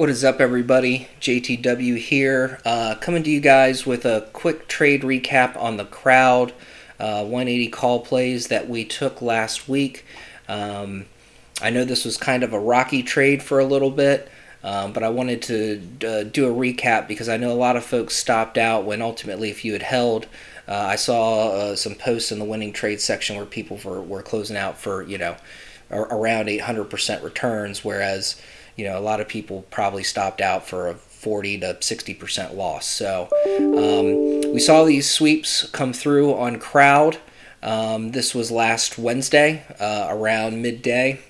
What is up, everybody? JTW here, uh, coming to you guys with a quick trade recap on the crowd uh, 180 call plays that we took last week. Um, I know this was kind of a rocky trade for a little bit, um, but I wanted to uh, do a recap because I know a lot of folks stopped out when ultimately, if you had held, uh, I saw uh, some posts in the winning trade section where people were, were closing out for, you know, around 800% returns, whereas you know, a lot of people probably stopped out for a 40 to 60% loss. So um, we saw these sweeps come through on crowd. Um, this was last Wednesday uh, around midday.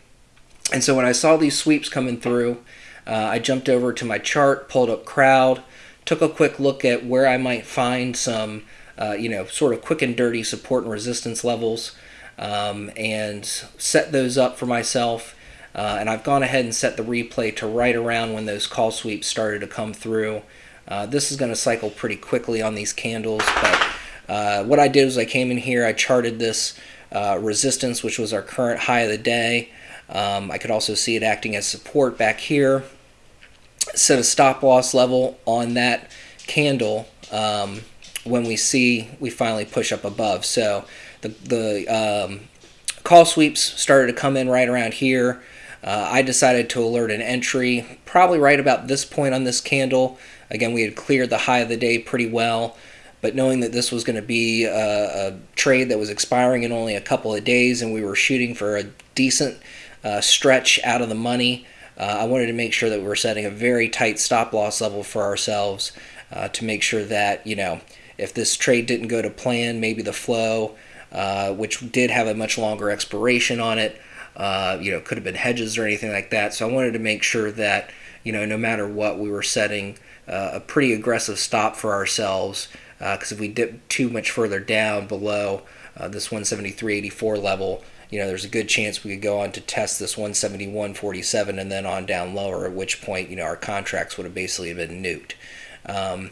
And so when I saw these sweeps coming through, uh, I jumped over to my chart, pulled up crowd, took a quick look at where I might find some, uh, you know, sort of quick and dirty support and resistance levels, um, and set those up for myself uh, and I've gone ahead and set the replay to right around when those call sweeps started to come through. Uh, this is going to cycle pretty quickly on these candles, but uh, what I did was I came in here, I charted this uh, resistance, which was our current high of the day. Um, I could also see it acting as support back here. Set a stop loss level on that candle um, when we see we finally push up above. So the, the um, call sweeps started to come in right around here. Uh, I decided to alert an entry probably right about this point on this candle. Again, we had cleared the high of the day pretty well, but knowing that this was going to be a, a, trade that was expiring in only a couple of days and we were shooting for a decent uh, stretch out of the money, uh, I wanted to make sure that we were setting a very tight stop loss level for ourselves uh, to make sure that, you know, if this trade didn't go to plan, maybe the flow, uh, which did have a much longer expiration on it, uh, you know, could have been hedges or anything like that. So I wanted to make sure that, you know, no matter what, we were setting uh, a pretty aggressive stop for ourselves. Because uh, if we dip too much further down below uh, this 173.84 level, you know, there's a good chance we could go on to test this 171.47 and then on down lower, at which point, you know, our contracts would have basically been nuked. Um,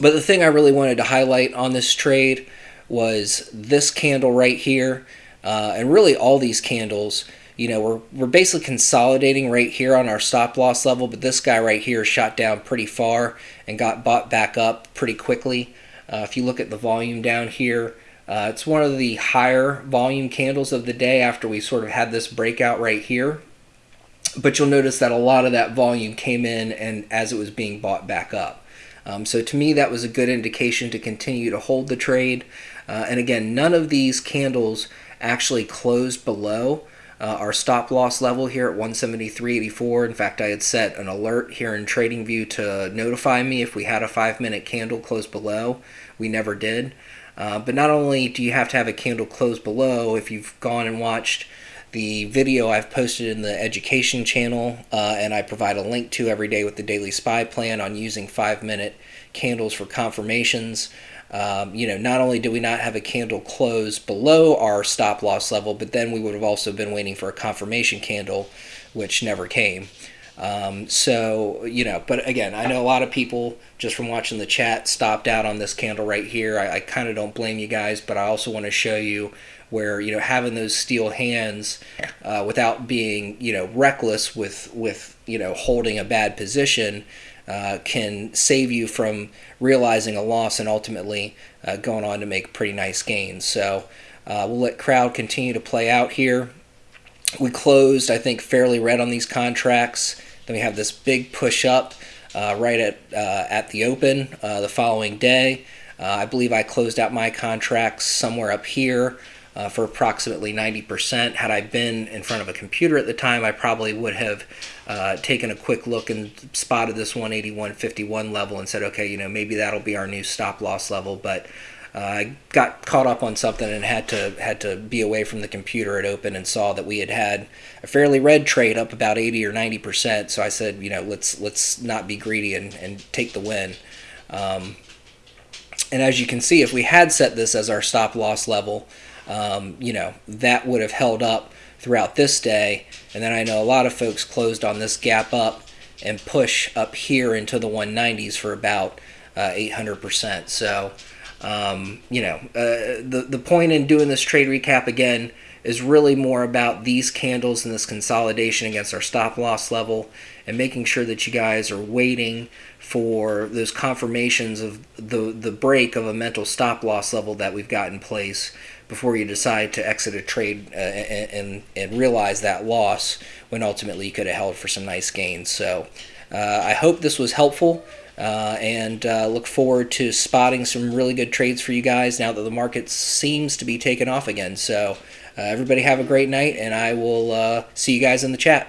but the thing I really wanted to highlight on this trade was this candle right here. Uh, and really all these candles, you know, we're, we're basically consolidating right here on our stop loss level, but this guy right here shot down pretty far and got bought back up pretty quickly. Uh, if you look at the volume down here, uh, it's one of the higher volume candles of the day after we sort of had this breakout right here. But you'll notice that a lot of that volume came in and as it was being bought back up. Um, so to me, that was a good indication to continue to hold the trade. Uh, and again, none of these candles actually closed below uh, our stop loss level here at 173.84. In fact, I had set an alert here in TradingView to notify me if we had a five minute candle close below. We never did. Uh, but not only do you have to have a candle close below, if you've gone and watched the video I've posted in the education channel, uh, and I provide a link to every day with the daily spy plan on using five minute candles for confirmations. Um, you know, not only do we not have a candle close below our stop loss level, but then we would have also been waiting for a confirmation candle, which never came. Um, so, you know, but again, I know a lot of people just from watching the chat stopped out on this candle right here. I, I kind of don't blame you guys, but I also want to show you where, you know, having those steel hands uh, without being, you know, reckless with, with, you know, holding a bad position uh, can save you from realizing a loss and ultimately uh, going on to make pretty nice gains. So uh, we'll let crowd continue to play out here. We closed, I think, fairly red on these contracts. Then we have this big push up uh, right at uh, at the open uh, the following day. I believe I closed out my contracts somewhere up here uh, for approximately 90%. Had I been in front of a computer at the time, I probably would have uh, taken a quick look and spotted this 181.51 level and said, okay, you know, maybe that'll be our new stop loss level. But uh, I got caught up on something and had to had to be away from the computer at open and saw that we had had a fairly red trade up about 80 or 90 percent. So I said, you know, let's let's not be greedy and, and take the win. Um, and as you can see, if we had set this as our stop loss level, um, you know, that would have held up throughout this day. And then I know a lot of folks closed on this gap up and push up here into the 190s for about uh, 800%. So, um, you know, uh, the, the point in doing this trade recap again is really more about these candles and this consolidation against our stop loss level and making sure that you guys are waiting for those confirmations of the the break of a mental stop loss level that we've got in place before you decide to exit a trade uh, and, and, realize that loss when ultimately you could have held for some nice gains. So uh, I hope this was helpful. Uh, and uh, look forward to spotting some really good trades for you guys now that the market seems to be taking off again. So, uh, everybody have a great night, and I will see you guys in the chat.